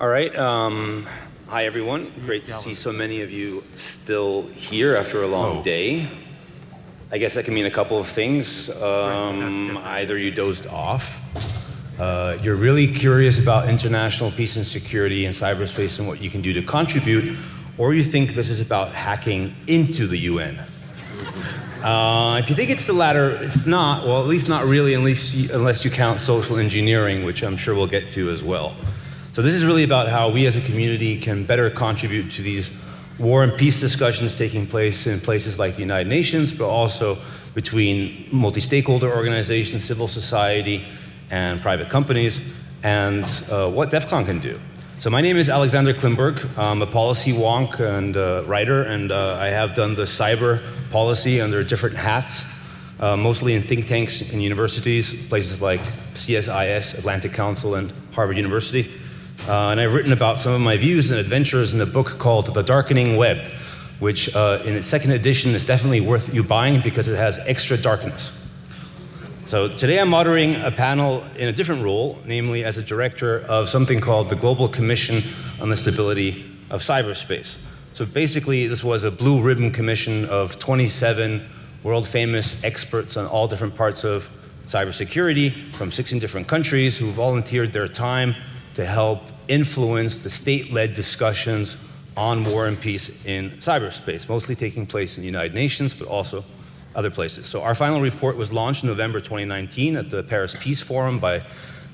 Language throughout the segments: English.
All right. Um, hi, everyone. Great to see so many of you still here after a long day. I guess that can mean a couple of things. Um, either you dozed off, uh, you're really curious about international peace and security in cyberspace and what you can do to contribute, or you think this is about hacking into the UN. Uh, if you think it's the latter, it's not. Well, at least not really, unless you, unless you count social engineering, which I'm sure we'll get to as well. So this is really about how we as a community can better contribute to these war and peace discussions taking place in places like the United Nations, but also between multi-stakeholder organizations, civil society, and private companies, and uh, what DEF CON can do. So my name is Alexander Klimberg. I'm a policy wonk and uh, writer, and uh, I have done the cyber policy under different hats, uh, mostly in think tanks and universities, places like CSIS, Atlantic Council, and Harvard University. Uh, and I've written about some of my views and adventures in a book called The Darkening Web, which uh, in its second edition is definitely worth you buying because it has extra darkness. So today I'm moderating a panel in a different role, namely as a director of something called the Global Commission on the Stability of Cyberspace. So basically this was a blue ribbon commission of 27 world famous experts on all different parts of cybersecurity from 16 different countries who volunteered their time to help influence the state-led discussions on war and peace in cyberspace, mostly taking place in the United Nations, but also other places. So our final report was launched in November 2019 at the Paris Peace Forum by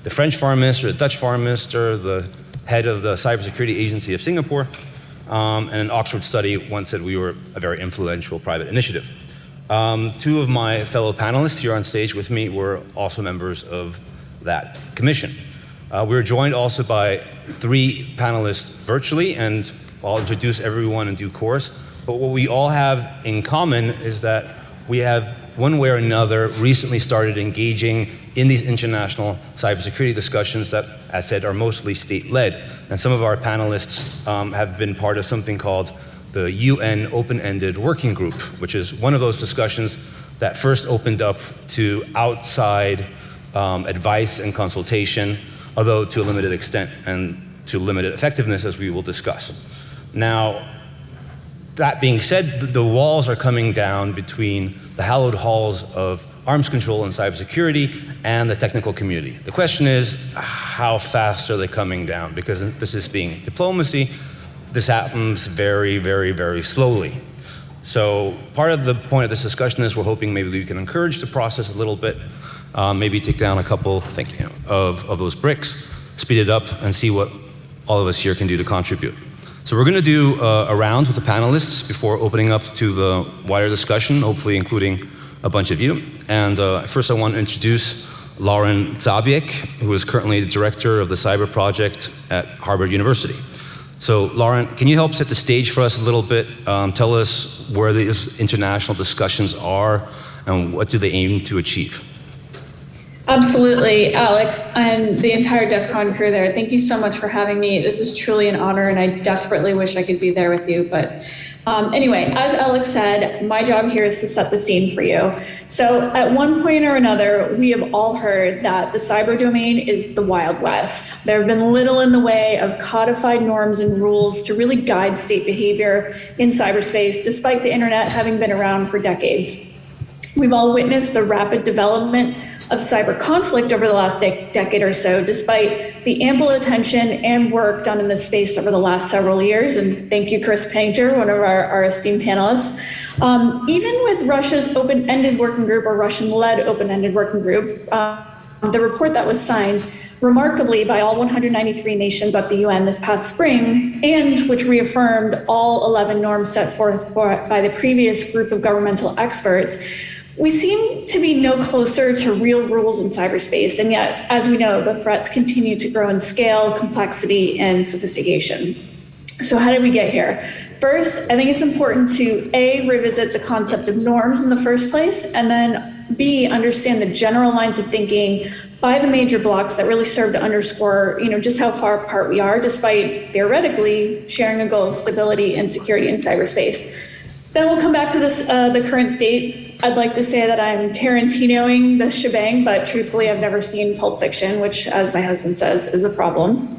the French Foreign Minister, the Dutch Foreign Minister, the head of the Cybersecurity Agency of Singapore, um, and an Oxford study once said we were a very influential private initiative. Um, two of my fellow panelists here on stage with me were also members of that commission. Uh, we're joined also by three panelists virtually, and I'll introduce everyone in due course. But what we all have in common is that we have, one way or another, recently started engaging in these international cybersecurity discussions that, as said, are mostly state-led. And some of our panelists um, have been part of something called the UN Open-Ended Working Group, which is one of those discussions that first opened up to outside um, advice and consultation, although to a limited extent and to limited effectiveness, as we will discuss. Now, that being said, the walls are coming down between the hallowed halls of arms control and cybersecurity and the technical community. The question is, how fast are they coming down? Because this is being diplomacy, this happens very, very, very slowly. So part of the point of this discussion is we're hoping maybe we can encourage the process a little bit, um, maybe take down a couple, thank you, of, of those bricks, speed it up, and see what all of us here can do to contribute. So we're going to do uh, a round with the panelists before opening up to the wider discussion, hopefully including a bunch of you. And uh, first I want to introduce Lauren Zabierek, who is currently the director of the cyber project at Harvard University. So Lauren, can you help set the stage for us a little bit? Um, tell us where these international discussions are and what do they aim to achieve? Absolutely, Alex, and the entire DEF CON crew there. Thank you so much for having me. This is truly an honor, and I desperately wish I could be there with you. But um, anyway, as Alex said, my job here is to set the scene for you. So, at one point or another, we have all heard that the cyber domain is the Wild West. There have been little in the way of codified norms and rules to really guide state behavior in cyberspace, despite the internet having been around for decades. We've all witnessed the rapid development of cyber conflict over the last de decade or so, despite the ample attention and work done in this space over the last several years. And thank you, Chris Painter, one of our, our esteemed panelists. Um, even with Russia's open-ended working group or Russian-led open-ended working group, uh, the report that was signed remarkably by all 193 nations at the UN this past spring, and which reaffirmed all 11 norms set forth by the previous group of governmental experts, we seem to be no closer to real rules in cyberspace, and yet, as we know, the threats continue to grow in scale, complexity, and sophistication. So how did we get here? First, I think it's important to A, revisit the concept of norms in the first place, and then B, understand the general lines of thinking by the major blocks that really serve to underscore, you know, just how far apart we are, despite theoretically sharing a goal of stability and security in cyberspace. Then we'll come back to this, uh, the current state I'd like to say that I'm Tarantinoing the shebang, but truthfully, I've never seen Pulp Fiction, which, as my husband says, is a problem.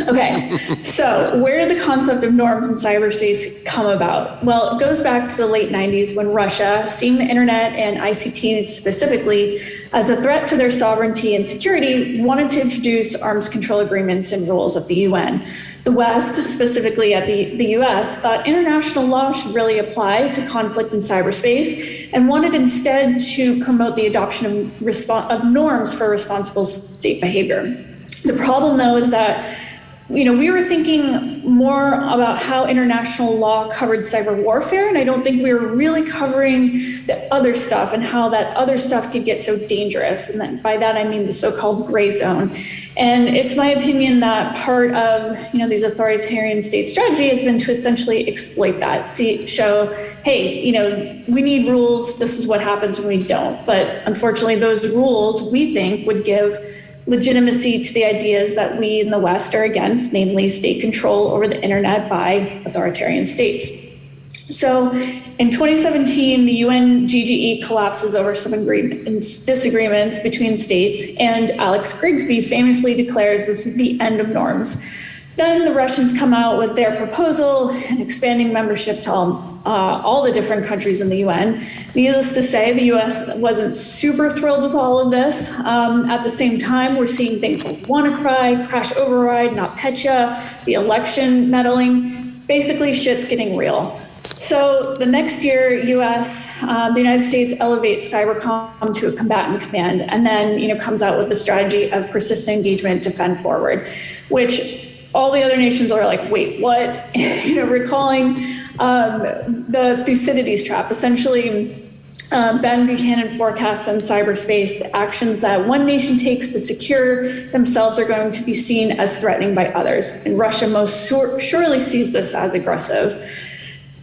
Okay, so where did the concept of norms in cyberspace come about? Well, it goes back to the late 90s when Russia, seeing the internet and ICTs specifically as a threat to their sovereignty and security, wanted to introduce arms control agreements and rules at the UN. The West, specifically at the, the US, thought international law should really apply to conflict in cyberspace and wanted instead to promote the adoption of, of norms for responsible state behavior. The problem, though, is that you know, we were thinking more about how international law covered cyber warfare, and I don't think we were really covering the other stuff and how that other stuff could get so dangerous. And then by that I mean the so-called gray zone. And it's my opinion that part of you know these authoritarian state strategy has been to essentially exploit that, see, show, hey, you know, we need rules. This is what happens when we don't. But unfortunately, those rules we think would give legitimacy to the ideas that we in the West are against, namely state control over the internet by authoritarian states. So in 2017, the UN GGE collapses over some agreements, disagreements between states, and Alex Grigsby famously declares this is the end of norms. Then the Russians come out with their proposal and expanding membership to all, uh, all the different countries in the UN. Needless to say, the US wasn't super thrilled with all of this. Um, at the same time, we're seeing things like WannaCry, Crash Override, NotPetya, the election meddling. Basically, shit's getting real. So the next year, U.S. Um, the United States elevates cybercom to a combatant command, and then you know comes out with the strategy of persistent engagement, defend forward, which all the other nations are like, wait, what? you know, recalling um, the Thucydides trap, essentially. Um, ben Buchanan forecasts in cyberspace the actions that one nation takes to secure themselves are going to be seen as threatening by others. And Russia most sur- surely sees this as aggressive.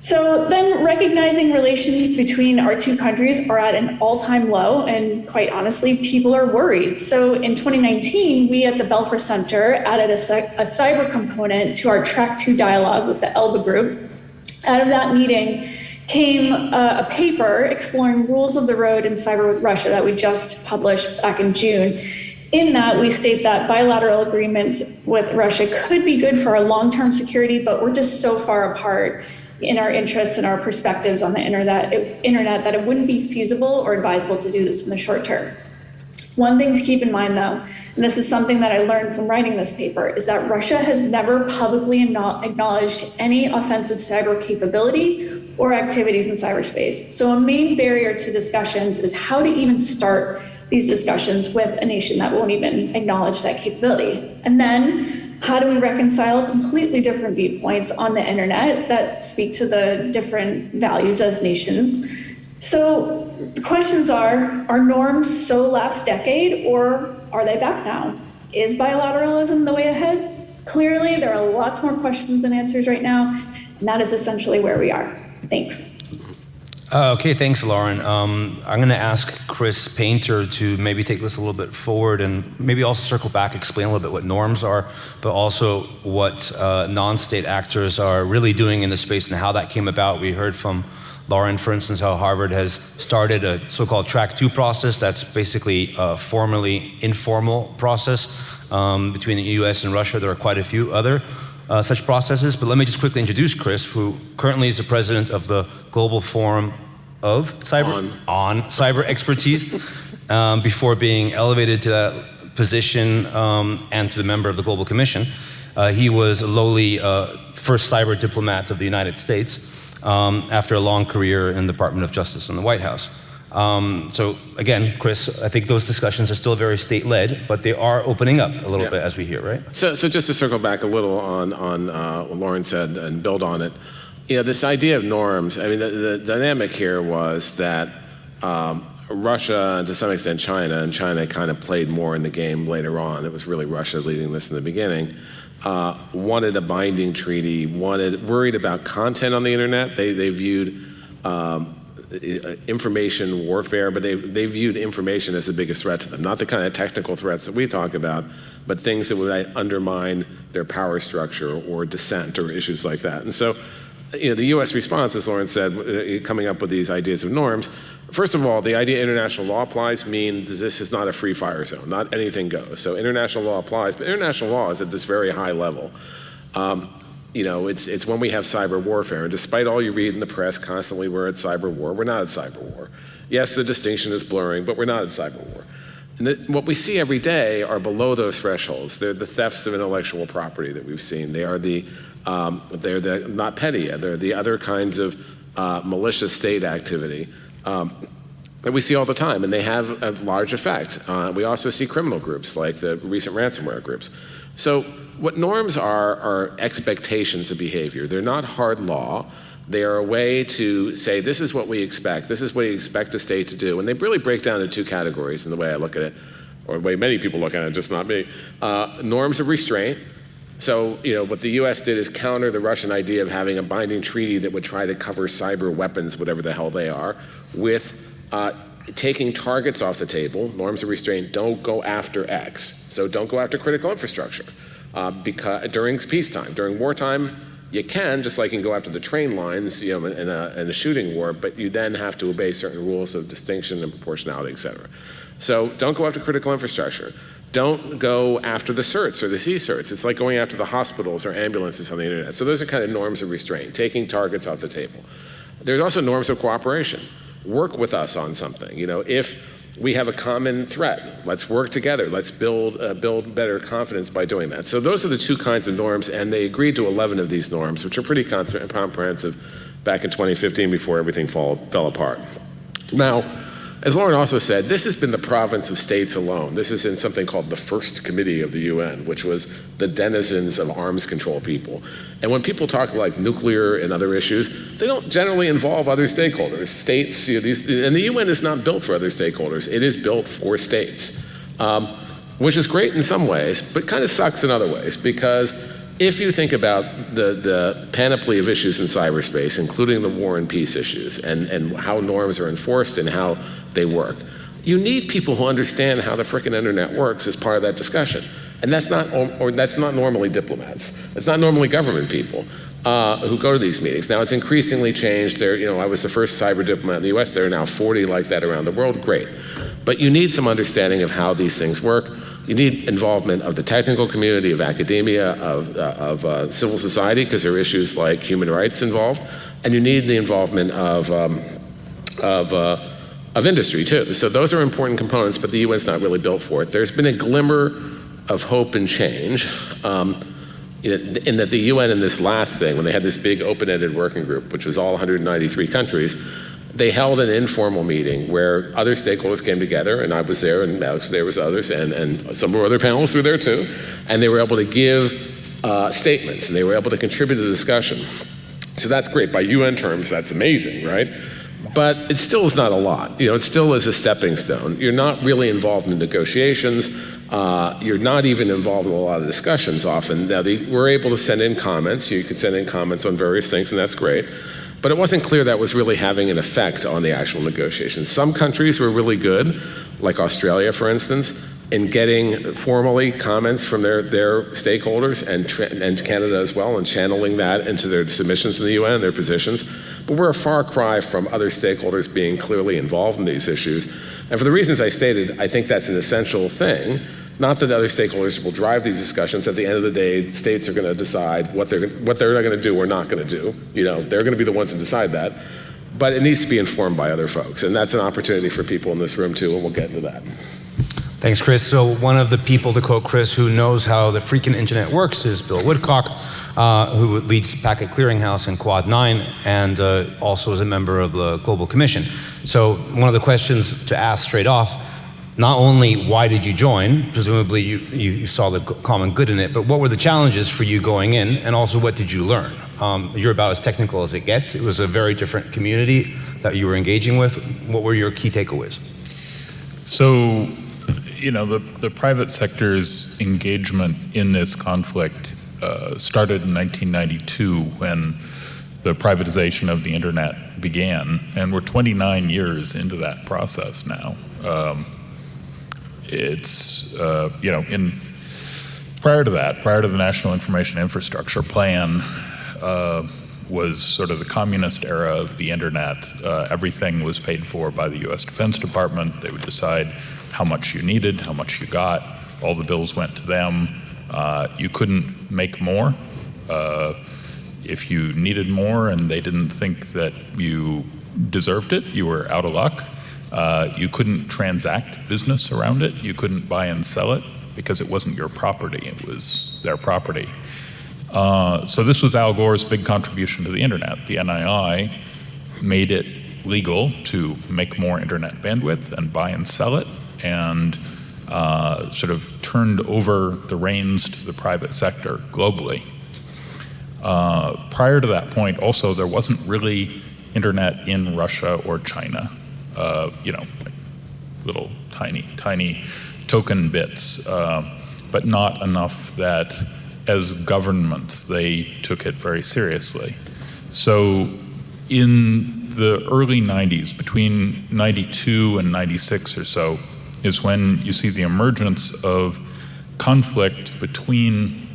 So then recognizing relations between our two countries are at an all-time low and quite honestly people are worried. So in 2019 we at the Belfer Center added a, a cyber component to our track 2 dialogue with the Elbe group. Out of that meeting came a, a paper exploring rules of the road in cyber with Russia that we just published back in June. In that, we state that bilateral agreements with Russia could be good for our long term security, but we're just so far apart in our interests and our perspectives on the internet, it, internet that it wouldn't be feasible or advisable to do this in the short term. One thing to keep in mind though, and this is something that I learned from writing this paper, is that Russia has never publicly acknowledged any offensive cyber capability or activities in cyberspace. So a main barrier to discussions is how to even start these discussions with a nation that won't even acknowledge that capability. And then how do we reconcile completely different viewpoints on the internet that speak to the different values as nations? So the questions are, are norms so last decade or are they back now? Is bilateralism the way ahead? Clearly, there are lots more questions than answers right now, and that is essentially where we are. Thanks. Uh, okay, thanks, Lauren. Um, I'm going to ask Chris Painter to maybe take this a little bit forward and maybe also circle back, explain a little bit what norms are, but also what uh, non-state actors are really doing in the space and how that came about. We heard from Lauren, for instance, how Harvard has started a so-called track two process. That's basically a formally informal process um, between the US and Russia. There are quite a few other uh, such processes. But let me just quickly introduce Chris, who currently is the president of the Global Forum of Cyber on, on Cyber Expertise, um, before being elevated to that position um, and to the member of the Global Commission. Uh, he was a lowly uh, first cyber diplomat of the United States um, after a long career in the Department of Justice in the White House. Um, so again, Chris, I think those discussions are still very state-led, but they are opening up a little yeah. bit as we hear, right? So, so just to circle back a little on, on uh, what Lauren said and build on it, you know, this idea of norms, I mean, the, the dynamic here was that um, Russia, and to some extent China, and China kind of played more in the game later on. It was really Russia leading this in the beginning. Uh, wanted a binding treaty, wanted worried about content on the internet. They, they viewed um, information warfare, but they, they viewed information as the biggest threat to them. Not the kind of technical threats that we talk about, but things that would undermine their power structure or dissent or issues like that. And so, you know, the U.S. response, as Lauren said, uh, coming up with these ideas of norms, First of all, the idea international law applies means this is not a free fire zone, not anything goes. So international law applies, but international law is at this very high level. Um, you know, it's, it's when we have cyber warfare, and despite all you read in the press constantly, we're at cyber war, we're not at cyber war. Yes, the distinction is blurring, but we're not at cyber war. And the, what we see every day are below those thresholds. They're the thefts of intellectual property that we've seen. They are the, um, they're the, NotPetya, they're the other kinds of uh, malicious state activity um, that we see all the time, and they have a large effect. Uh, we also see criminal groups like the recent ransomware groups. So what norms are are expectations of behavior. They're not hard law. They are a way to say, this is what we expect, this is what we expect a state to do. And they really break down into two categories in the way I look at it, or the way many people look at it, just not me. Uh, norms of restraint. So, you know, what the US did is counter the Russian idea of having a binding treaty that would try to cover cyber weapons, whatever the hell they are, with uh, taking targets off the table, norms of restraint, don't go after X. So don't go after critical infrastructure. Uh, because during peacetime, during wartime, you can, just like you can go after the train lines, you know, in a, in a shooting war, but you then have to obey certain rules of distinction and proportionality, et cetera. So don't go after critical infrastructure. Don't go after the certs or the C-certs. It's like going after the hospitals or ambulances on the internet. So those are kind of norms of restraint, taking targets off the table. There's also norms of cooperation. Work with us on something. You know, if we have a common threat. Let's work together. Let's build, uh, build better confidence by doing that. So those are the two kinds of norms, and they agreed to 11 of these norms, which are pretty comprehensive back in 2015 before everything fall, fell apart. Now, as Lauren also said, this has been the province of states alone. This is in something called the First Committee of the UN, which was the denizens of arms control people. And when people talk like nuclear and other issues, they don't generally involve other stakeholders. States, you know, these, and the UN is not built for other stakeholders. It is built for states, um, which is great in some ways, but kind of sucks in other ways because if you think about the, the panoply of issues in cyberspace, including the war and peace issues, and, and how norms are enforced and how they work, you need people who understand how the frickin' internet works as part of that discussion. And that's not, or that's not normally diplomats. It's not normally government people uh, who go to these meetings. Now it's increasingly changed. There, you know, I was the first cyber diplomat in the U.S. There are now 40 like that around the world. Great, but you need some understanding of how these things work. You need involvement of the technical community, of academia, of, uh, of uh, civil society, because there are issues like human rights involved, and you need the involvement of, um, of, uh, of industry too. So those are important components, but the UN's not really built for it. There's been a glimmer of hope and change. Um, in that the UN in this last thing, when they had this big open-ended working group, which was all 193 countries, they held an informal meeting where other stakeholders came together, and I was there, and Alex there was others, and, and some of our other panelists were there too, and they were able to give uh, statements, and they were able to contribute to the discussion. So that's great. By UN terms, that's amazing, right? But it still is not a lot. You know, it still is a stepping stone. You're not really involved in negotiations. Uh, you're not even involved in a lot of discussions often. Now, they, we're able to send in comments. You can send in comments on various things, and that's great. But it wasn't clear that was really having an effect on the actual negotiations. Some countries were really good, like Australia, for instance, in getting formally comments from their, their stakeholders and, and Canada as well, and channeling that into their submissions in the UN, and their positions. But we're a far cry from other stakeholders being clearly involved in these issues. And for the reasons I stated, I think that's an essential thing. Not that other stakeholders will drive these discussions. At the end of the day, states are going to decide what they're what they're going to do or not going to do. You know, they're going to be the ones to decide that. But it needs to be informed by other folks, and that's an opportunity for people in this room too. And we'll get into that. Thanks, Chris. So one of the people, to quote Chris, who knows how the freaking internet works is Bill Woodcock, uh, who leads Packet Clearinghouse in Quad 9 and uh, also is a member of the Global Commission. So one of the questions to ask straight off, not only why did you join, presumably you, you, you saw the common good in it, but what were the challenges for you going in and also what did you learn? Um, you're about as technical as it gets. It was a very different community that you were engaging with. What were your key takeaways? So you know, the, the private sector's engagement in this conflict uh, started in 1992 when the privatization of the internet began, and we're 29 years into that process now. Um, it's, uh, you know, in prior to that, prior to the National Information Infrastructure Plan, uh, was sort of the communist era of the internet. Uh, everything was paid for by the U.S. Defense Department. They would decide how much you needed, how much you got. All the bills went to them. Uh, you couldn't make more. Uh, if you needed more and they didn't think that you deserved it, you were out of luck. Uh, you couldn't transact business around it. You couldn't buy and sell it because it wasn't your property, it was their property. Uh, so this was Al Gore's big contribution to the internet. The NII made it legal to make more internet bandwidth and buy and sell it, and uh, sort of turned over the reins to the private sector globally. Uh, prior to that point, also, there wasn't really internet in Russia or China. Uh, you know, little tiny, tiny token bits, uh, but not enough that as governments they took it very seriously. So in the early 90s, between 92 and 96 or so, is when you see the emergence of conflict between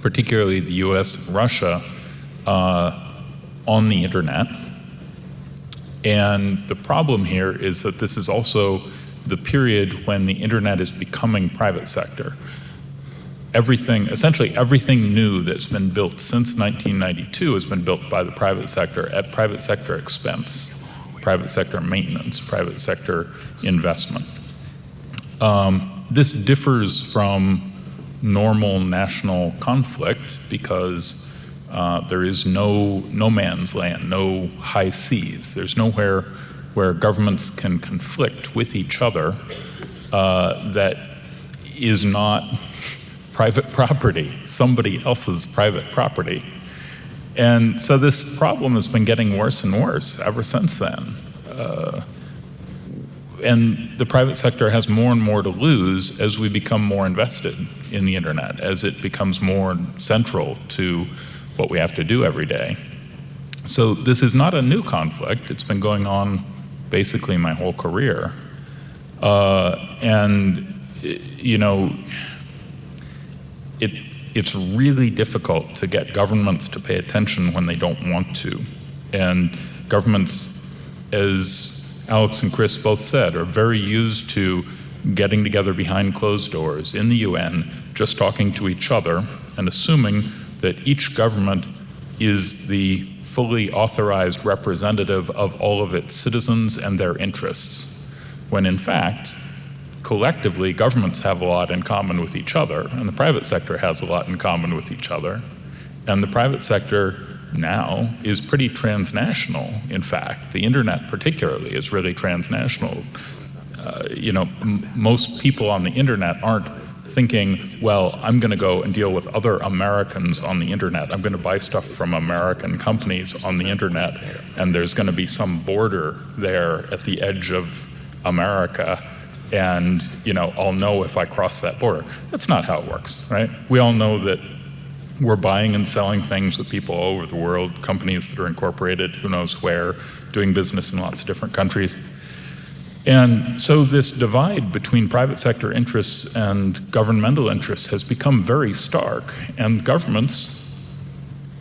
particularly the US and Russia uh, on the internet. And the problem here is that this is also the period when the internet is becoming private sector. Everything, essentially everything new that's been built since 1992 has been built by the private sector at private sector expense, private sector maintenance, private sector investment. Um, this differs from normal national conflict because uh, there is no no man's land, no high seas. There's nowhere where governments can conflict with each other uh, that is not private property, somebody else's private property. And so this problem has been getting worse and worse ever since then. Uh, and the private sector has more and more to lose as we become more invested in the internet, as it becomes more central to what we have to do every day. So this is not a new conflict. It's been going on basically my whole career. Uh, and, you know, it, it's really difficult to get governments to pay attention when they don't want to. And governments, as Alex and Chris both said, are very used to getting together behind closed doors in the UN, just talking to each other and assuming that each government is the fully authorized representative of all of its citizens and their interests, when in fact, collectively, governments have a lot in common with each other, and the private sector has a lot in common with each other. And the private sector now is pretty transnational, in fact. The internet, particularly, is really transnational. Uh, you know, most people on the internet aren't thinking, well, I'm going to go and deal with other Americans on the internet. I'm going to buy stuff from American companies on the internet, and there's going to be some border there at the edge of America, and you know, I'll know if I cross that border. That's not how it works, right? We all know that we're buying and selling things with people all over the world, companies that are incorporated, who knows where, doing business in lots of different countries. And so this divide between private sector interests and governmental interests has become very stark. And governments,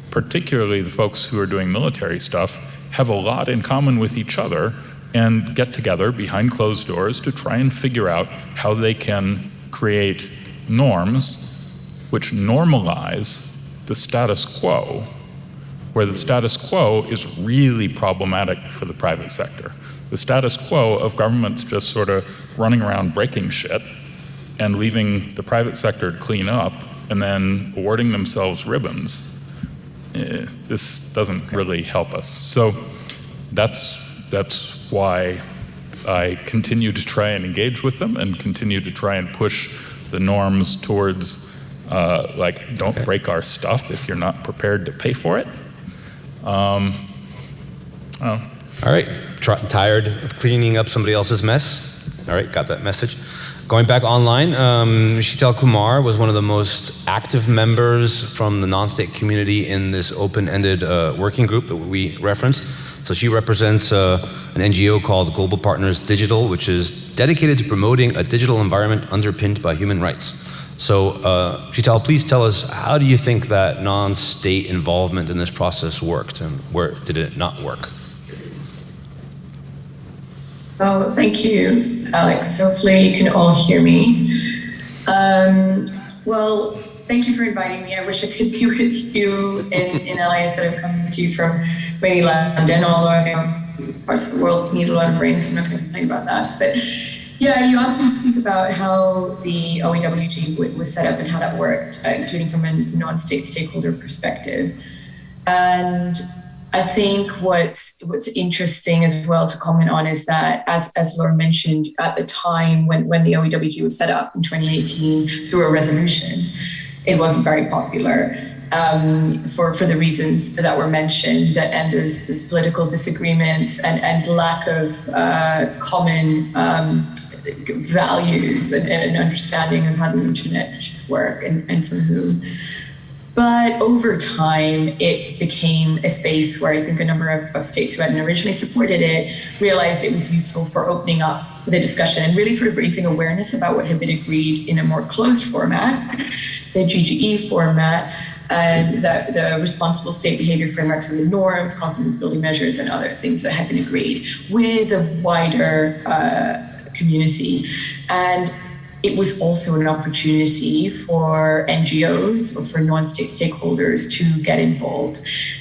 particularly the folks who are doing military stuff, have a lot in common with each other and get together behind closed doors to try and figure out how they can create norms which normalize the status quo, where the status quo is really problematic for the private sector the status quo of governments just sort of running around breaking shit and leaving the private sector to clean up and then awarding themselves ribbons, eh, this doesn't really help us. So that's, that's why I continue to try and engage with them and continue to try and push the norms towards uh, like don't okay. break our stuff if you're not prepared to pay for it. Um, oh, all right, tired of cleaning up somebody else's mess? All right, got that message. Going back online, um, Sheetal Kumar was one of the most active members from the non-state community in this open-ended uh, working group that we referenced. So she represents uh, an NGO called Global Partners Digital, which is dedicated to promoting a digital environment underpinned by human rights. So, uh, Sheetal, please tell us how do you think that non-state involvement in this process worked, and where did it not work? Oh, thank you, Alex. Hopefully you can all hear me. Um, well, thank you for inviting me. I wish I could be with you in, in LA instead of coming to you from rainy London, although I know parts of the world need a lot of rain, so I'm not going to complain about that. But yeah, you asked me to speak about how the OEWG was set up and how that worked, uh, including from a non-state stakeholder perspective. And I think what's what's interesting as well to comment on is that as as Laura mentioned at the time when when the OEWG was set up in 2018 through a resolution, it wasn't very popular um, for for the reasons that were mentioned and there's this political disagreements and and lack of uh, common um, values and, and understanding of how the internet should work and, and for whom. But over time, it became a space where I think a number of, of, states who hadn't originally supported it realized it was useful for opening up the discussion and really for raising awareness about what had been agreed in a more closed format, the GGE format, and the, the responsible state behavior frameworks and the norms, confidence building measures, and other things that have been agreed with a wider uh, community. And it was also an opportunity for NGOs or for non-state stakeholders to get involved.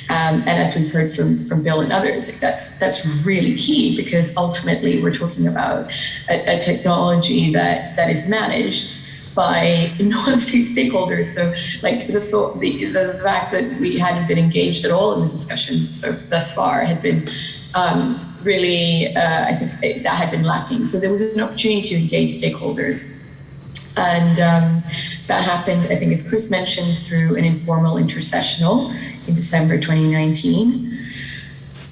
Um, and as we've heard from, from Bill and others, that's that's really key because ultimately we're talking about a, a technology that, that is managed by non-state stakeholders. So, like the thought, the, the fact that we hadn't been engaged at all in the discussion so thus far had been um, really, uh, I think that had been lacking. So there was an opportunity to engage stakeholders and um, that happened, I think, as Chris mentioned, through an informal intersessional in December 2019.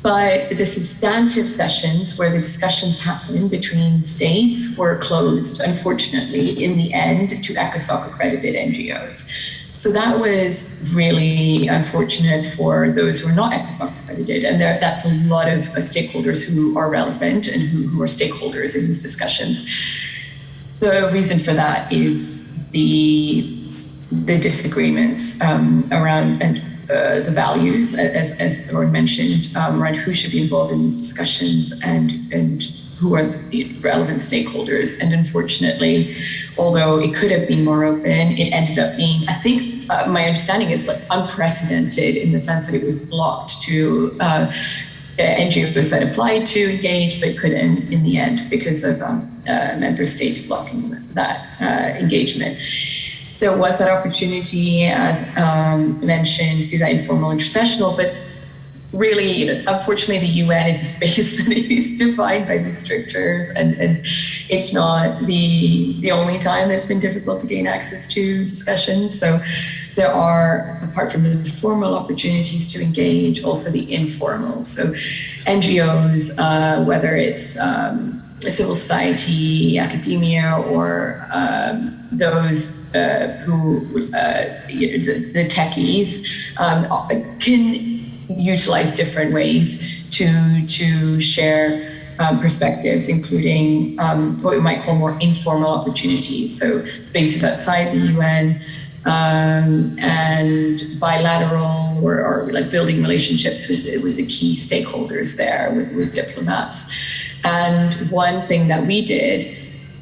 But the substantive sessions where the discussions happened between states were closed, unfortunately, in the end to ECOSOC accredited NGOs. So that was really unfortunate for those who are not ECOSOC accredited. And there, that's a lot of stakeholders who are relevant and who, who are stakeholders in these discussions. The reason for that is the the disagreements um, around and uh, the values, as as Lauren mentioned, um, around who should be involved in these discussions and and who are the relevant stakeholders. And unfortunately, although it could have been more open, it ended up being, I think, uh, my understanding is like unprecedented in the sense that it was blocked to. Uh, NGOs that applied to engage but couldn't in the end because of um, uh, member states blocking that uh, engagement. There was that opportunity, as um, mentioned, through that informal intersessional, but really, you know, unfortunately, the UN is a space that is defined by these strictures, and, and it's not the the only time that it's been difficult to gain access to discussions. So there are, apart from the formal opportunities to engage, also the informal. So NGOs, uh, whether it's um, civil society, academia, or um, those uh, who, uh, you know, the, the, techies, um, can utilize different ways to, to share um, perspectives, including um, what we might call more informal opportunities. So spaces outside the UN, um, and bilateral or, or, like building relationships with, with the key stakeholders there, with, with diplomats. And one thing that we did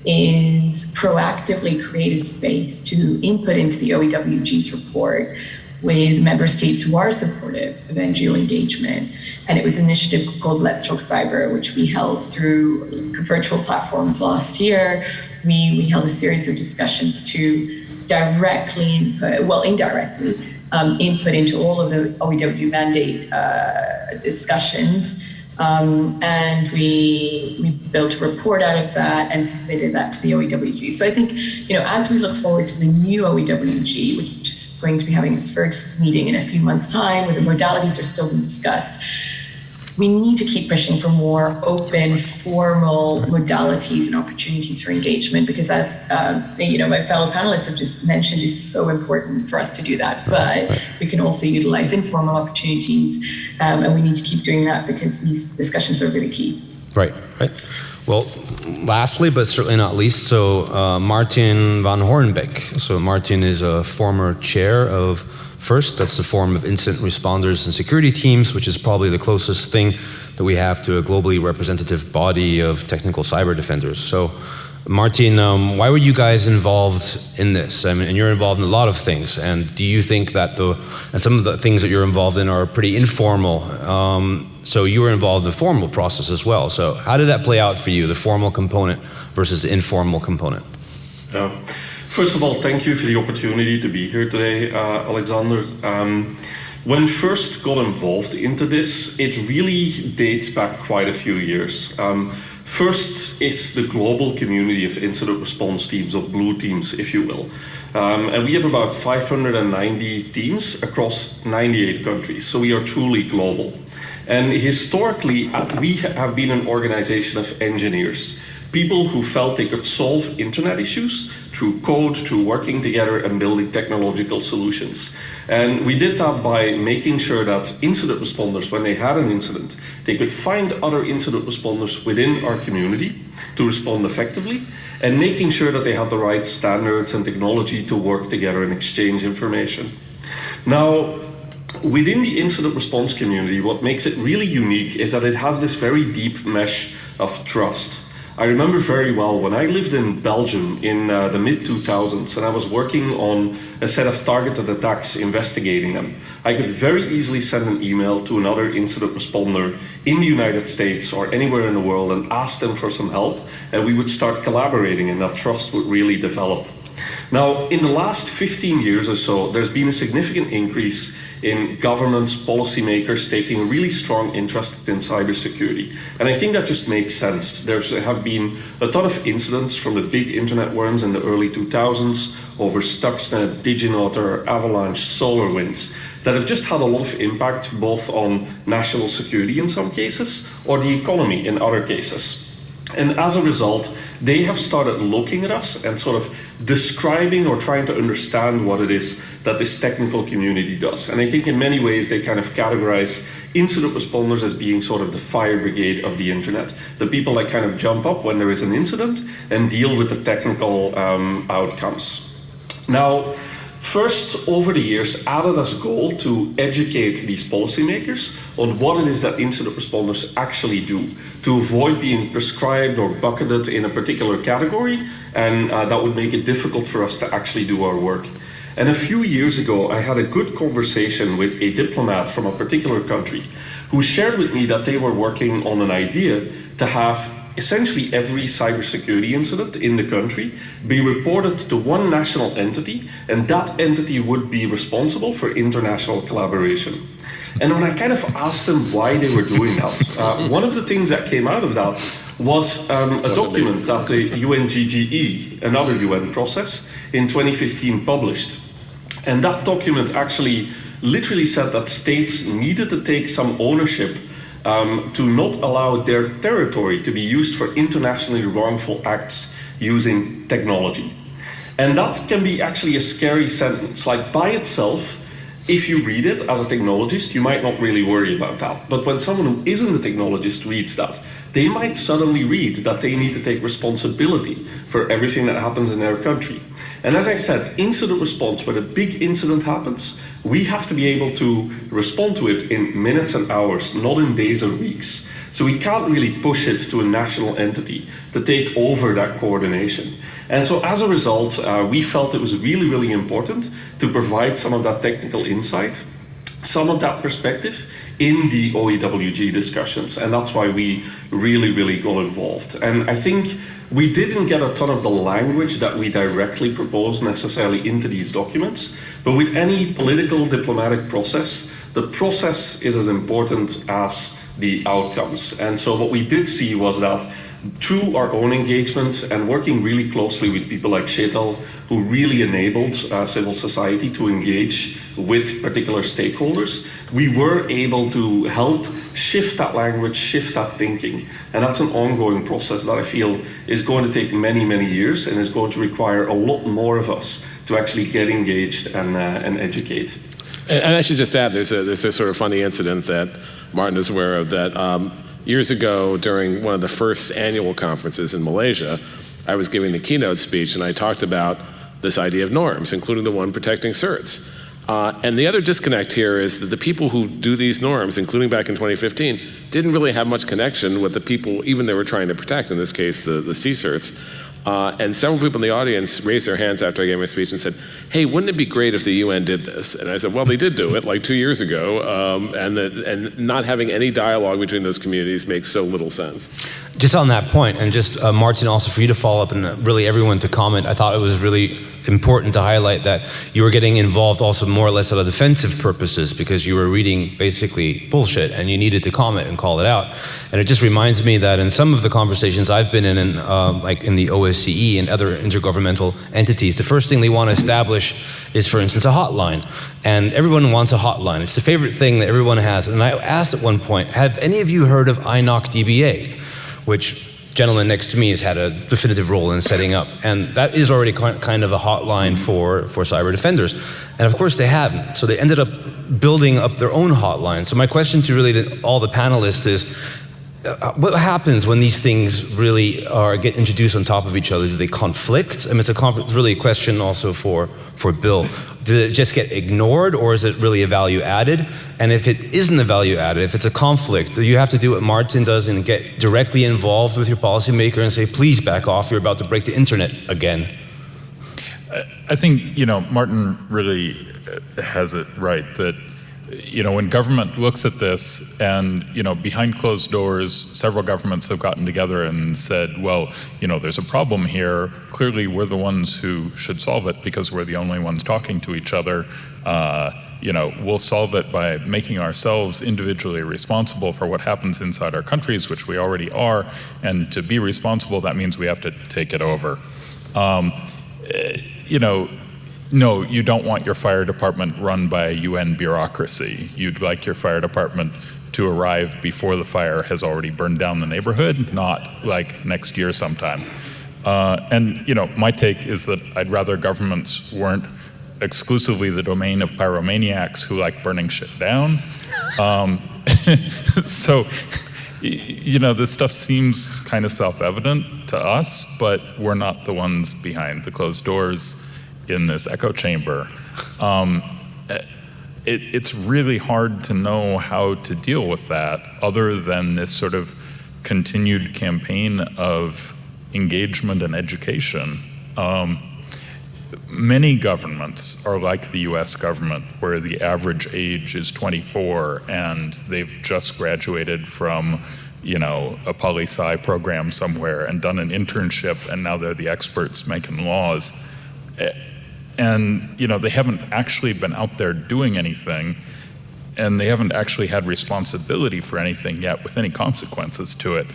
is proactively create a space to input into the OEWG's report with member states who are supportive of NGO engagement. And it was an initiative called Let's Talk Cyber, which we held through virtual platforms last year. We, we held a series of discussions to directly input, well, indirectly, um, input into all of the OEW mandate uh, discussions. Um, and we we built a report out of that and submitted that to the OEWG. So I think, you know, as we look forward to the new OEWG, which is going to be having its first meeting in a few months' time, where the modalities are still being discussed, we need to keep pushing for more open, formal modalities and opportunities for engagement because, as um, you know, my fellow panelists have just mentioned, it's so important for us to do that. But we can also utilize informal opportunities, um, and we need to keep doing that because these discussions are really key. Right, right. Well, lastly, but certainly not least, so uh, Martin Van Horenbeeck. So Martin is a former chair of FIRST, that's the Forum of Incident Responders and Security Teams, which is probably the closest thing that we have to a globally representative body of technical cyber defenders. So Martin, um, why were you guys involved in this? I mean, and you're involved in a lot of things. And do you think that the and some of the things that you're involved in are pretty informal? Um, so you were involved in the formal process as well. So how did that play out for you, the formal component versus the informal component? Uh, first of all, thank you for the opportunity to be here today, uh, Alexander. Um, when first got involved into this, it really dates back quite a few years. Um, First is the global community of incident response teams, or blue teams, if you will. Um, and we have about 590 teams across 98 countries, so we are truly global. And historically, uh, we have been an organization of engineers, people who felt they could solve internet issues through code, through working together and building technological solutions. And we did that by making sure that incident responders, when they had an incident, they could find other incident responders within our community to respond effectively, and making sure that they had the right standards and technology to work together and exchange information. Now, within the incident response community, what makes it really unique is that it has this very deep mesh of trust. I remember very well when I lived in Belgium in uh, the mid 2000s and I was working on a set of targeted attacks investigating them. I could very easily send an email to another incident responder in the United States or anywhere in the world and ask them for some help, and we would start collaborating, and that trust would really develop. Now, in the last 15 years or so, there's been a significant increase in governments, policymakers taking a really strong interest in cybersecurity. And I think that just makes sense. There have been a ton of incidents from the big internet worms in the early 2000s over Stuxnet, DigiNotar, Avalanche, SolarWinds that have just had a lot of impact both on national security in some cases or the economy in other cases. And as a result, they have started looking at us and sort of describing or trying to understand what it is that this technical community does. And I think in many ways they kind of categorize incident responders as being sort of the fire brigade of the internet. The people that kind of jump up when there is an incident and deal with the technical um, outcomes. Now, First, over the years, added as a goal to educate these policymakers on what it is that incident responders actually do to avoid being prescribed or bucketed in a particular category, and uh, that would make it difficult for us to actually do our work. And a few years ago, I had a good conversation with a diplomat from a particular country who shared with me that they were working on an idea to have essentially every cybersecurity incident in the country be reported to one national entity, and that entity would be responsible for international collaboration. And when I kind of asked them why they were doing that, uh, one of the things that came out of that was um, a document that the UNGGE, another UN process, in 2015 published. And that document actually literally said that states needed to take some ownership um, to not allow their territory to be used for internationally wrongful acts using technology. And that can be actually a scary sentence. Like by itself, if you read it as a technologist, you might not really worry about that. But when someone who isn't a technologist reads that, they might suddenly read that they need to take responsibility for everything that happens in their country. And as I said, incident response, when a big incident happens, we have to be able to respond to it in minutes and hours, not in days or weeks. So we can't really push it to a national entity to take over that coordination. And so as a result, uh, we felt it was really, really important to provide some of that technical insight, some of that perspective in the OEWG discussions. And that's why we really, really got involved. And I think we didn't get a ton of the language that we directly proposed necessarily into these documents, but with any political diplomatic process, the process is as important as the outcomes. And so what we did see was that through our own engagement and working really closely with people like Sheetal, who really enabled uh, civil society to engage with particular stakeholders, we were able to help shift that language, shift that thinking. And that's an ongoing process that I feel is going to take many, many years and is going to require a lot more of us to actually get engaged and, uh, and educate. And, and, I should just add, there's a, there's a sort of funny incident that Martin is aware of that um, years ago during one of the first annual conferences in Malaysia, I was giving the keynote speech and I talked about this idea of norms, including the one protecting certs. Uh, and the other disconnect here is that the people who do these norms, including back in 2015, didn't really have much connection with the people even they were trying to protect, in this case, the, the C-certs. Uh, and several people in the audience raised their hands after I gave my speech and said, "Hey, wouldn't it be great if the UN did this?" And I said, "Well, they did do it like two years ago, um, and that, and not having any dialogue between those communities makes so little sense." Just on that point, and just uh, Martin, also for you to follow up and uh, really everyone to comment, I thought it was really important to highlight that you were getting involved also more or less out of defensive purposes because you were reading basically bullshit and you needed to comment and call it out. And it just reminds me that in some of the conversations I've been in, in uh, like in the OSCE and other intergovernmental entities, the first thing they want to establish is, for instance, a hotline. And everyone wants a hotline. It's the favorite thing that everyone has. And I asked at one point, have any of you heard of INOC DBA? Which gentleman next to me has had a definitive role in setting up. And that is already kind of a hotline for, for cyber defenders. And of course they haven't. So they ended up building up their own hotline. So my question to really the, all the panelists is, Uh, what happens when these things really are get introduced on top of each other? Do they conflict? I mean, it's, a it's really a question also for, for Bill. Does it just get ignored or is it really a value added? And if it isn't a value added, if it's a conflict, do you have to do what Martin does and get directly involved with your policymaker and say, please back off, you're about to break the internet again? I think, you know, Martin really has it right that you know, when government looks at this and, you know, behind closed doors, several governments have gotten together and said, well, you know, there's a problem here. Clearly, we're the ones who should solve it because we're the only ones talking to each other. Uh, you know, we'll solve it by making ourselves individually responsible for what happens inside our countries, which we already are. And to be responsible, that means we have to take it over. Um, you know, no, you don't want your fire department run by a UN bureaucracy. You'd like your fire department to arrive before the fire has already burned down the neighborhood, not like next year sometime. Uh, and you know, my take is that I'd rather governments weren't exclusively the domain of pyromaniacs who like burning shit down. Um, so, you know, this stuff seems kind of self-evident to us, but we're not the ones behind the closed doors in this echo chamber. Um, it, it's really hard to know how to deal with that other than this sort of continued campaign of engagement and education. Um, many governments are like the US government, where the average age is 24 and they've just graduated from you know, a poli sci program somewhere and done an internship and now they're the experts making laws and you know they haven't actually been out there doing anything and they haven't actually had responsibility for anything yet with any consequences to it.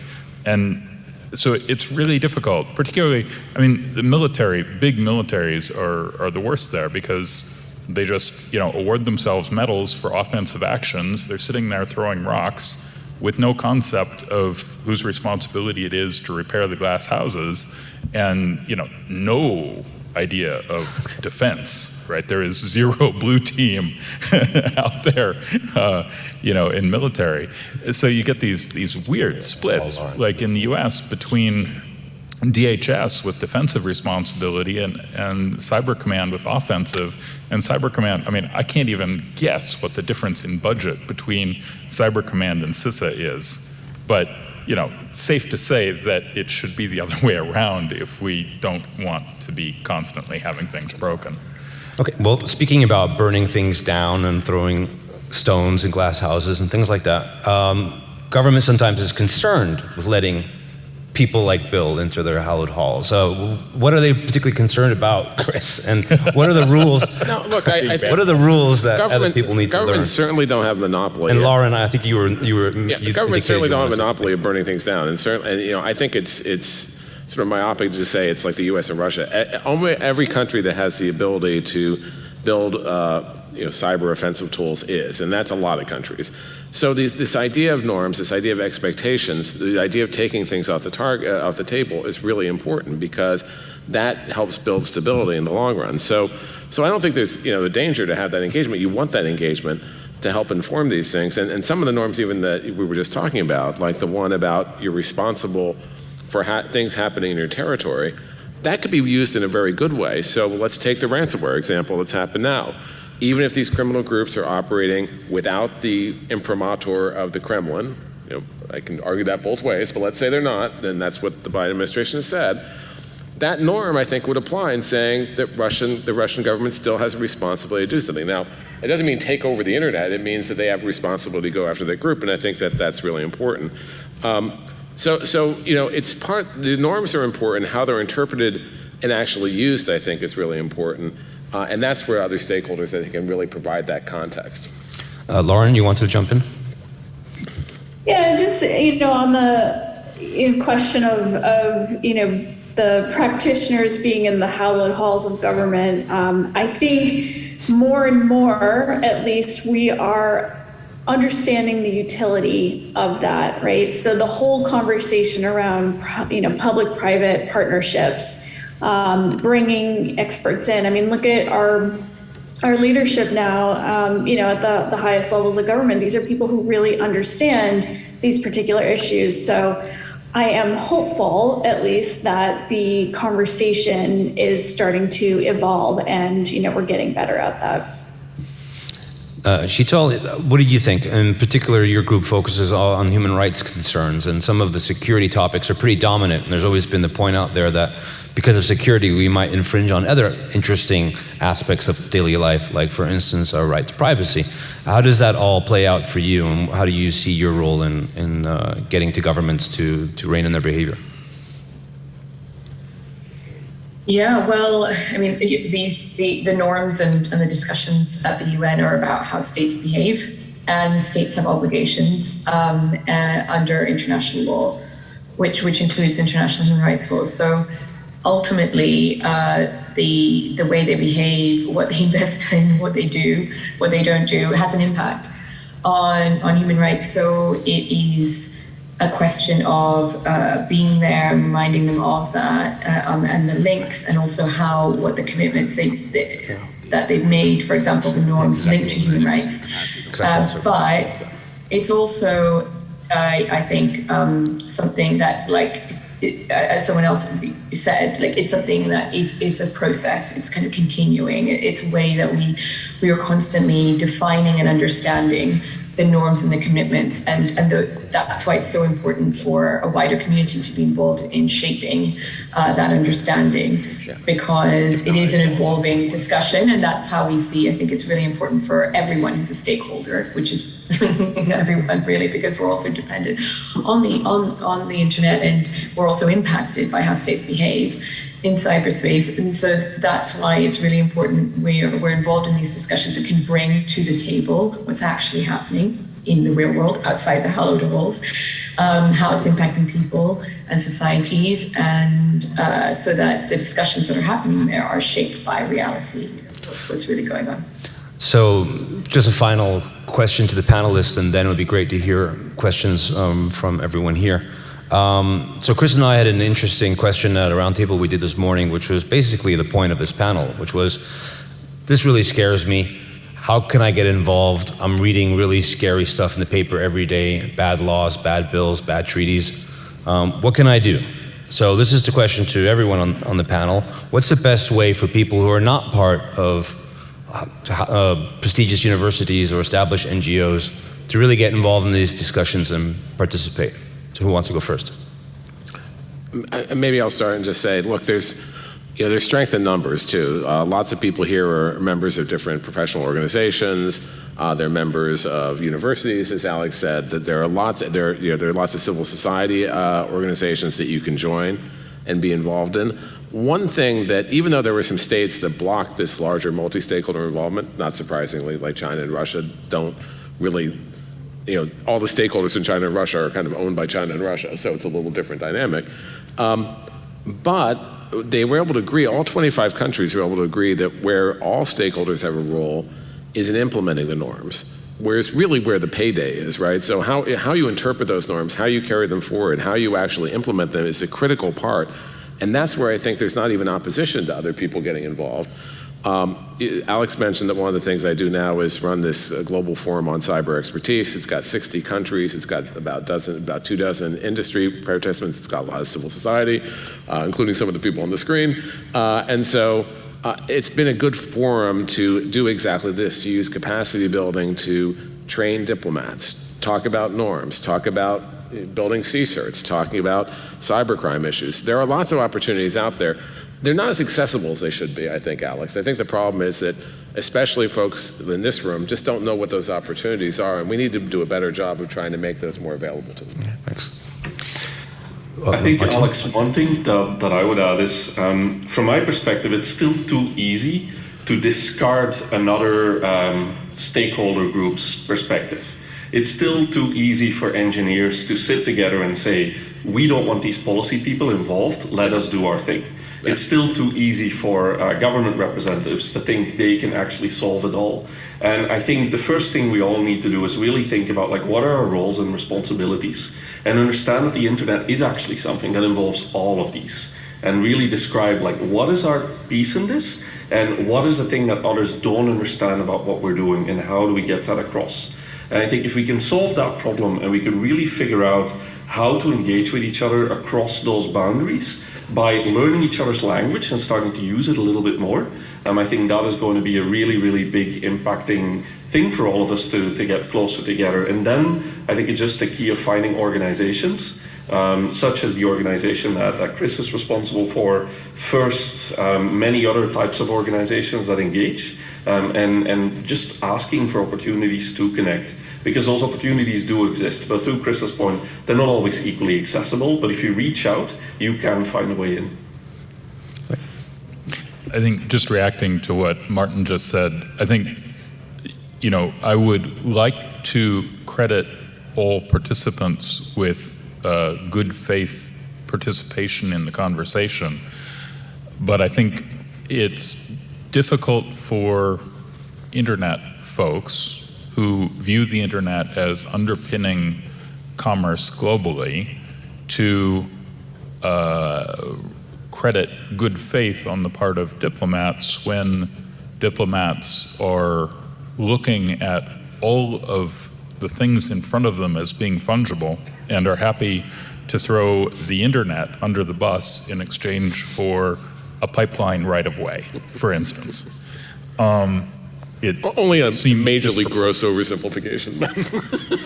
And so it's really difficult particularly i mean the military big militaries are are the worst there because they just you know award themselves medals for offensive actions. They're sitting there throwing rocks with no concept of whose responsibility it is to repair the glass houses. And you know no idea of defense, right? There is zero blue team out there, uh, you know, in military. So you get these these weird splits, like in the U.S. between DHS with defensive responsibility and, and Cyber Command with offensive. And Cyber Command, I mean, I can't even guess what the difference in budget between Cyber Command and CISA is. But you know, safe to say that it should be the other way around if we don't want to be constantly having things broken. Okay, well, speaking about burning things down and throwing stones in glass houses and things like that, um, government sometimes is concerned with letting people like Bill into their hallowed halls. So, what are they particularly concerned about, Chris? And what are the rules? no, look, I, I what are the rules that other people need to learn? Governments certainly don't have monopoly. And Lauren, I think you were you were. Yeah, you governments certainly don't have a monopoly of burning things down, and certainly, and you know, I think it's it's sort of myopic to say it's like the U.S. and Russia. Almost every country that has the ability to build, uh, you know, cyber offensive tools is, and that's a lot of countries. So these, this idea of norms, this idea of expectations, the idea of taking things off the target, uh, off the table is really important because that helps build stability in the long run. So, so I don't think there's you know a danger to have that engagement. You want that engagement. to help inform these things. And, and some of the norms even that we were just talking about, like the one about you're responsible for ha- things happening in your territory, that could be used in a very good way. So let's take the ransomware example that's happened now. Even if these criminal groups are operating without the imprimatur of the Kremlin, you know, I can argue that both ways, but let's say they're not, then that's what the Biden administration has said. That norm, I think, would apply in saying that Russian, the Russian government still has a responsibility to do something. Now, it doesn't mean take over the internet. It means that they have a responsibility to go after that group, and I think that that's really important. Um, so, so you know, it's part. The norms are important. How they're interpreted and actually used, I think, is really important, uh, and that's where other stakeholders, I think, can really provide that context. Uh, Lauren, you want to jump in? Yeah, just, you know, on the you question of, of, you know, the practitioners being in the hallowed halls of government, um, I think more and more, at least, we are understanding the utility of that, right? So the whole conversation around, you know, public-private partnerships, um, bringing experts in. I mean, look at our our leadership now, um, you know, at the, the highest levels of government, these are people who really understand these particular issues. So I am hopeful, at least, that the conversation is starting to evolve and, you know, we're getting better at that. Uh, Sheetal, what do you think? In particular, your group focuses on human rights concerns, and some of the security topics are pretty dominant. And there's always been the point out there that because of security, we might infringe on other interesting aspects of daily life, like, for instance, our right to privacy. How does that all play out for you, and how do you see your role in, in uh, getting to governments to, to rein in their behavior? Yeah, well, I mean, these the, the norms and, and the discussions at the UN are about how states behave, and states have obligations um, uh, under international law, which which includes international human rights laws. So ultimately, uh, the the way they behave, what they invest in, what they do, what they don't do, has an impact on on human rights. So it is a question of uh, being there, reminding them of that, uh, um, and the links, and also how what the commitments they, they that they've made, for example, the norms linked to human rights. Uh, but it's also, I, I think, um, something that, like, it, as someone else said, like it's something that is it's a process. It's kind of continuing. It's a way that we we are constantly defining and understanding the norms and the commitments and, and the, that's why it's so important for a wider community to be involved in shaping uh, that understanding. Because it is an evolving discussion and that's how we see i think it's really important for everyone who's a stakeholder which is everyone really because we're also dependent on the on, on the internet and we're also impacted by how states behave in cyberspace. And so that's why it's really important we're, we're involved in these discussions and can bring to the table what's actually happening in the real world outside the hallowed walls, um, how it's impacting people and societies, and uh, so that the discussions that are happening there are shaped by reality, what's, what's really going on. So, just a final question to the panelists, and then it would be great to hear questions um, from everyone here. Um, so Chris and I had an interesting question at a roundtable we did this morning, which was basically the point of this panel, which was, this really scares me. How can I get involved? I'm reading really scary stuff in the paper every day, bad laws, bad bills, bad treaties. Um, what can I do? So this is the question to everyone on, on the panel. What's the best way for people who are not part of uh, uh prestigious universities or established NGOs to really get involved in these discussions and participate? So who wants to go first? Maybe I'll start and just say, look, there's you know, there's strength in numbers too. Uh, lots of people here are members of different professional organizations. Uh, they're members of universities, as Alex said. That there are lots. There, you know, there are lots of civil society uh, organizations that you can join and be involved in. One thing that, even though there were some states that blocked this larger multi-stakeholder involvement, not surprisingly, like China and Russia, don't really you know, all the stakeholders in China and Russia are kind of owned by China and Russia, so it's a little different dynamic. Um, but they were able to agree, all 25 countries were able to agree that where all stakeholders have a role is in implementing the norms. Where's really where the payday is, right? So how, how you interpret those norms, how you carry them forward, how you actually implement them is a critical part. And that's where I think there's not even opposition to other people getting involved. Um, Alex mentioned that one of the things I do now is run this uh, global forum on cyber expertise. It's got 60 countries. It's got about dozen, about two dozen industry participants. It's got a lot of civil society, uh, including some of the people on the screen. Uh, and so uh, it's been a good forum to do exactly this, to use capacity building to train diplomats, talk about norms, talk about uh, building CSIRTs, talking about cybercrime issues. There are lots of opportunities out there. They're not as accessible as they should be, I think, Alex. I think the problem is that, especially folks in this room, just don't know what those opportunities are, and we need to do a better job of trying to make those more available to them. Thanks. I think, Alex, one thing that, that I would add is, um, from my perspective, it's still too easy to discard another um, stakeholder group's perspective. It's still too easy for engineers to sit together and say, we don't want these policy people involved, let us do our thing. It's still too easy for uh, government representatives to think they can actually solve it all. And I think the first thing we all need to do is really think about like what are our roles and responsibilities and understand that the internet is actually something that involves all of these and really describe like what is our piece in this and what is the thing that others don't understand about what we're doing and how do we get that across. And I think if we can solve that problem and we can really figure out how to engage with each other across those boundaries by learning each other's language and starting to use it a little bit more, um, I think that is going to be a really, really big impacting thing for all of us to, to get closer together. And then I think it's just the key of finding organizations, um, such as the organization that, that Chris is responsible for, first, um, many other types of organizations that engage, um, and, and just asking for opportunities to connect. Because those opportunities do exist, but to Chris's point, they're not always equally accessible. But if you reach out, you can find a way in. I think just reacting to what Martin just said, I think, you know, I would like to credit all participants with uh, good faith participation in the conversation, but I think it's difficult for internet folks who view the internet as underpinning commerce globally to uh, credit good faith on the part of diplomats when diplomats are looking at all of the things in front of them as being fungible and are happy to throw the internet under the bus in exchange for a pipeline right of way, for instance. Um, it Only a majorly gross oversimplification.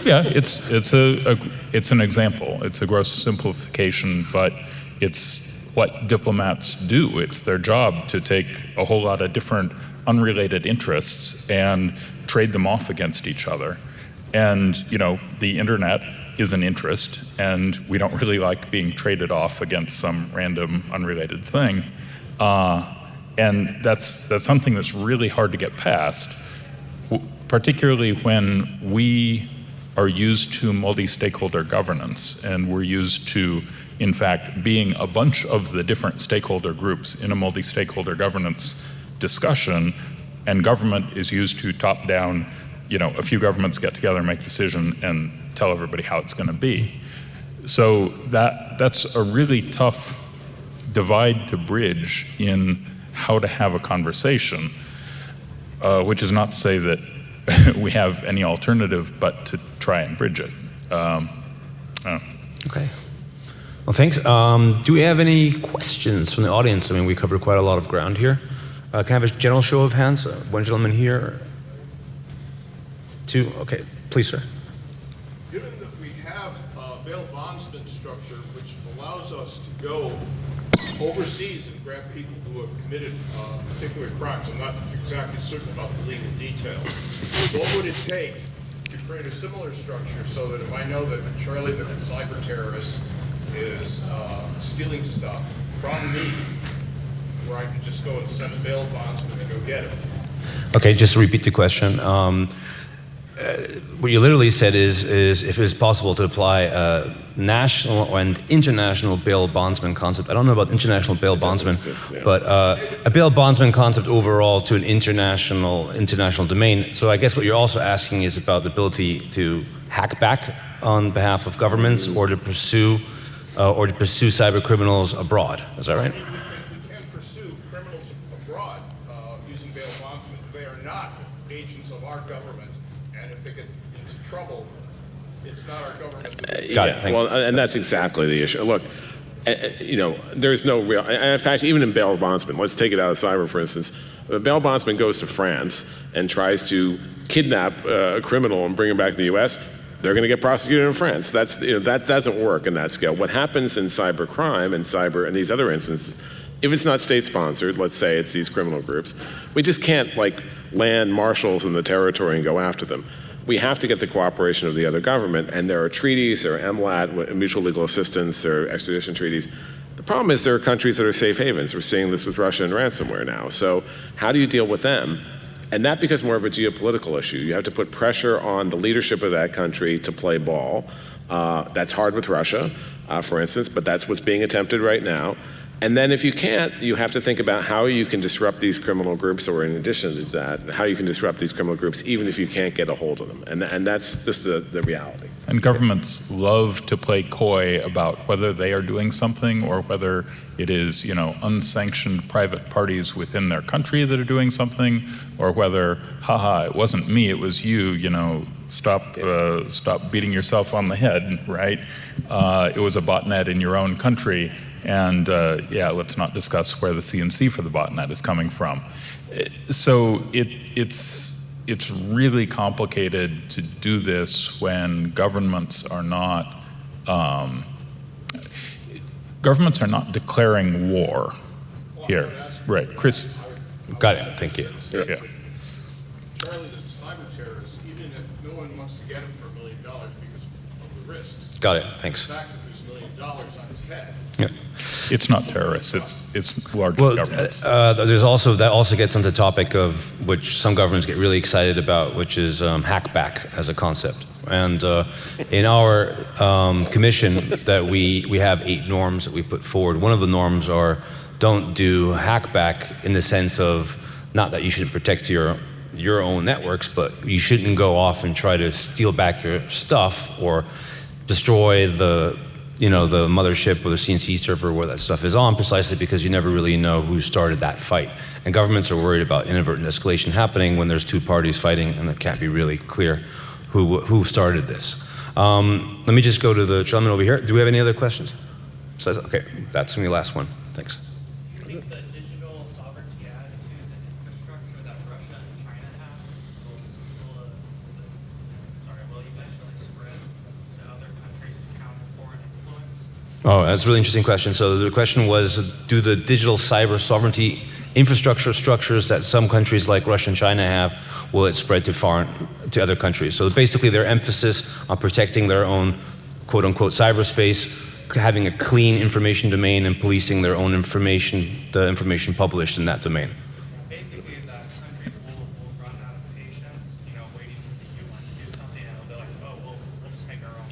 yeah, it's it's a, a it's an example. It's a gross simplification, but it's what diplomats do. It's their job to take a whole lot of different unrelated interests and trade them off against each other. And you know, the internet is an interest, and we don't really like being traded off against some random unrelated thing. Uh, and that's that's something that's really hard to get past particularly when we are used to multi-stakeholder governance and we're used to in fact being a bunch of the different stakeholder groups in a multi-stakeholder governance discussion and government is used to top down you know a few governments get together and make a decision and tell everybody how it's going to be. So that that's a really tough divide to bridge in how to have a conversation uh, which is not to say that we have any alternative but to try and bridge it. Um, uh, Okay. Well, thanks. Um, do we have any questions from the audience? I mean, we covered quite a lot of ground here. Uh, can I have a general show of hands? Uh, one gentleman here. Two. Okay, please, sir. Given that we have a bail bondsman structure which allows us to go overseas and grab people who have committed uh, particular crimes, I'm not exactly certain about the legal details. What would it take to create a similar structure so that if I know that Charlie, the cyber terrorist, is uh, stealing stuff from me, where I could just go and send a bail bonds and go get him? Okay, just to repeat the question. Um, uh, what you literally said is, is if it is possible to apply a national and international bail bondsman concept. I don't know about international bail bondsman, exist, yeah. but uh, a bail bondsman concept overall to an international international domain. So I guess what you're also asking is about the ability to hack back on behalf of governments or to pursue uh, or to pursue cyber criminals abroad. Is that right? We can we can pursue criminals abroad uh, using agents of our government, and if they get into trouble, it's not our government. that- Got it, Yeah, thank well, and that's exactly the issue. Look, eh, eh, you know, there's no real, and in fact, even in bail bondsman, let's take it out of cyber, for instance. If a bail bondsman goes to France and tries to kidnap uh, a criminal and bring him back to the U.S., they're going to get prosecuted in France. That's, you know, that doesn't work in that scale. What happens in cyber crime and cyber and these other instances, if it's not state sponsored, let's say it's these criminal groups, we just can't like land marshals in the territory and go after them we have to get the cooperation of the other government, and there are treaties, there are MLAT, mutual legal assistance, there are extradition treaties. The problem is there are countries that are safe havens. We're seeing this with Russia and ransomware now. So how do you deal with them? And that becomes more of a geopolitical issue. You have to put pressure on the leadership of that country to play ball. Uh, that's hard with Russia, uh, for instance, but that's what's being attempted right now. And then if you can't, you have to think about how you can disrupt these criminal groups, or in addition to that, how you can disrupt these criminal groups even if you can't get a hold of them. And, and that's just the, the reality. And governments love to play coy about whether they are doing something or whether it is, you know, unsanctioned private parties within their country that are doing something, or whether, haha, it wasn't me, it was you, you know, stop, uh, stop beating yourself on the head, right? Uh, it was a botnet in your own country, and uh, yeah, let's not discuss where the CNC for the botnet is coming from. So it, it's, it's really complicated to do this when governments are not um, governments are not declaring war here. Right, Chris. Got it, thank you. Yeah. Charlie, the cyber terrorists, even if no one wants to get him for a million dollars because of the risks, Got it, the thanks. fact that there's a million dollars on his head, It's not terrorists. It's it's large Well, governments. uh, there's also, that also gets into the topic of which some governments get really excited about, which is um, hackback as a concept. And uh, in our um, commission, that we, we have eight norms that we put forward. One of the norms are don't do hackback in the sense of not that you should protect your your own networks, but you shouldn't go off and try to steal back your stuff or destroy the you know the mothership or the CNC server where that stuff is on precisely because you never really know who started that fight. And governments are worried about inadvertent escalation happening when there's two parties fighting and it can't be really clear who who started this. Um, let me just go to the gentleman over here. Do we have any other questions? Okay, that's going to be the last one. Thanks. I think the digital sovereignty attitudes and infrastructure that Russia and China have will, will, uh, sorry, will eventually spread to other countries to counter foreign influence. Oh, that's a really interesting question. So the question was, do the digital cyber sovereignty infrastructure structures that some countries like Russia and China have, will it spread to foreign, to other countries? So basically their emphasis on protecting their own quote unquote cyberspace, having a clean information domain and policing their own information, the information published in that domain. Basically, that countries will, will run out of patience, you know, waiting for the UN to do something, and they'll be like, oh, we'll, we'll just make our own.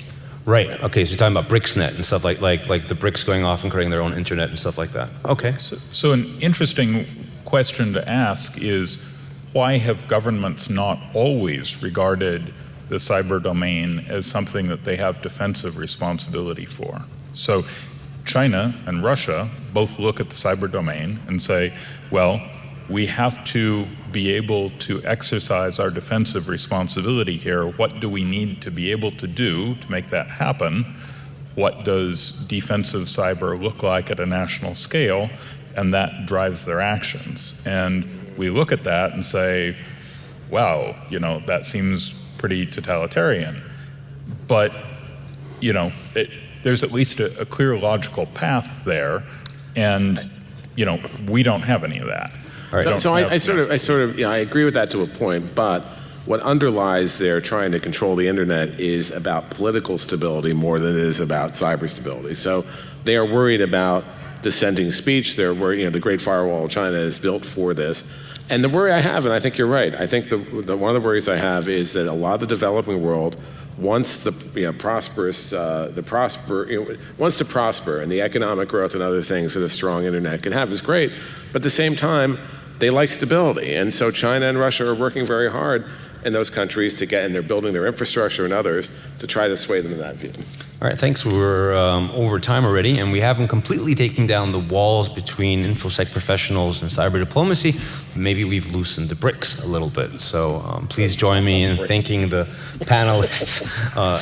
Right. Okay. So you're talking about BRICSNet and stuff like, like, like the BRICS going off and creating their own internet and stuff like that. Okay. So, so an interesting question to ask is why have governments not always regarded the cyber domain as something that they have defensive responsibility for? So China and Russia both look at the cyber domain and say, well, we have to be able to exercise our defensive responsibility here. What do we need to be able to do to make that happen? What does defensive cyber look like at a national scale? And that drives their actions. And we look at that and say, wow, you know, that seems pretty totalitarian. But, you know, it, there's at least a, a clear logical path there. And, you know, we don't have any of that. Right. So, so I, I sort of, I sort of, yeah, I agree with that to a point, but what underlies their trying to control the internet is about political stability more than it is about cyber stability. So they are worried about dissenting speech. They're worried, you know, the Great Firewall of China is built for this. And the worry I have, and I think you're right, I think the, the one of the worries I have is that a lot of the developing world wants the you know, prosperous, uh, the prosper, you know, wants to prosper, and the economic growth and other things that a strong internet can have is great. But at the same time, they like stability, and so China and Russia are working very hard in those countries to get, and they're building their infrastructure and others to try to sway them in that view. All right, thanks. We're um, over time already, and we haven't completely taken down the walls between InfoSec professionals and cyber diplomacy. Maybe we've loosened the bricks a little bit. So um, please join me in thanking the panelists. Uh,